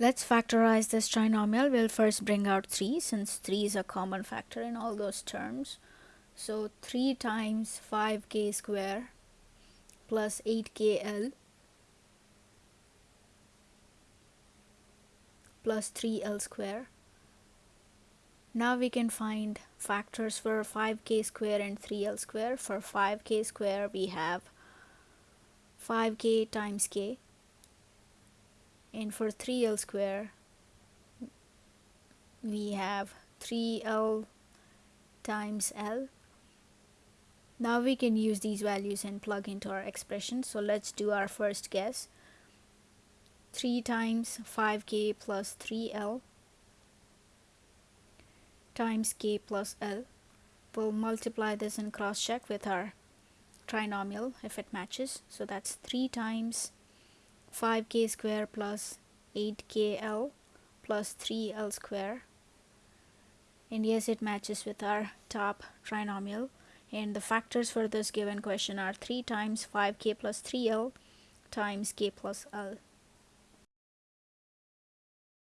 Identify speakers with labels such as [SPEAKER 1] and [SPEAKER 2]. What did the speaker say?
[SPEAKER 1] Let's factorize this trinomial. We'll first bring out 3 since 3 is a common factor in all those terms. So 3 times 5k square plus 8kl plus 3l square. Now we can find factors for 5k square and 3l square. For 5k square we have 5k times k and for 3l square we have 3l times l. Now we can use these values and plug into our expression. So let's do our first guess. 3 times 5k plus 3l times k plus l. We'll multiply this and cross check with our trinomial if it matches. So that's 3 times 5k square plus 8kl plus 3l square. And yes it matches with our top trinomial. And the factors for this given question are 3 times 5k plus 3l times k plus l